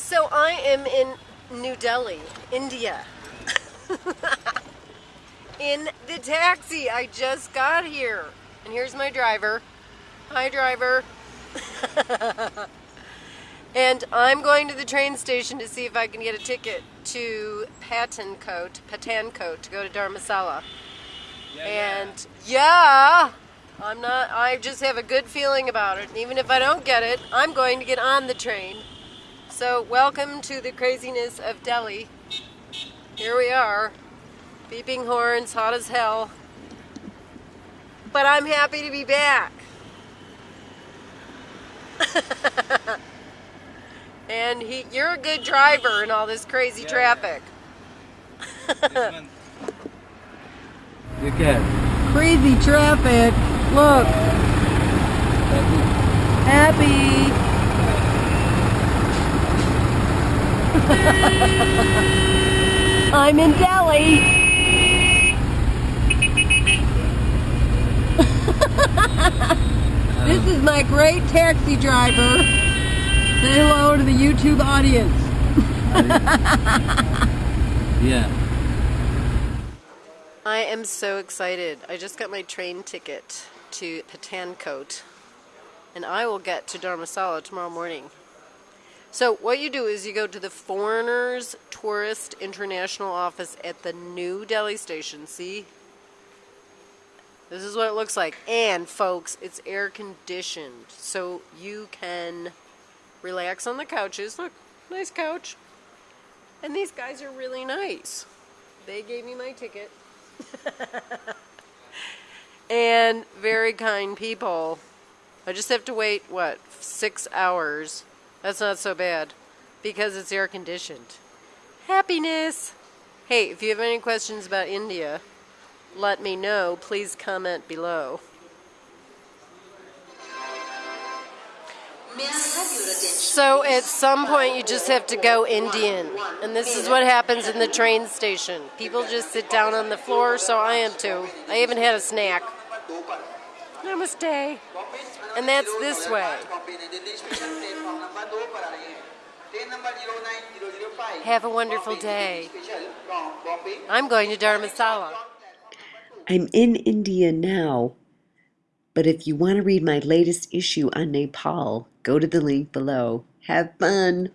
So I am in New Delhi, India. in the taxi. I just got here. And here's my driver. Hi, driver. and I'm going to the train station to see if I can get a ticket to Pathankot, Pathankot to go to Dharamsala. Yeah, and yeah, I'm not, I just have a good feeling about it. And even if I don't get it, I'm going to get on the train. So welcome to the craziness of Delhi. Here we are, beeping horns, hot as hell. But I'm happy to be back. and he, you're a good driver in all this crazy Yeah, traffic. You can. Crazy traffic. Look, happy. I'm in Delhi. this is my great taxi driver. Say hello to the YouTube audience. Yeah. I am so excited. I just got my train ticket to Pathankot, and I will get to Dharamsala tomorrow morning. So what you do is you go to the Foreigners Tourist International Office at the New Delhi station. See? This is what it looks like. And folks, it's air conditioned. So you can relax on the couches. Look, nice couch. And these guys are really nice. They gave me my ticket. and very kind people. I just have to wait, what, six hours? That's not so bad because it's air conditioned. Happiness! Hey, if you have any questions about India, let me know. Please comment below. So at some point you just have to go Indian. And this is what happens in the train station. People just sit down on the floor, so I am too. I even had a snack. Namaste. And that's this way. Have a wonderful day. I'm going to Dharamsala. I'm in India now, but if you want to read my latest issue on Nepal, go to the link below. Have fun!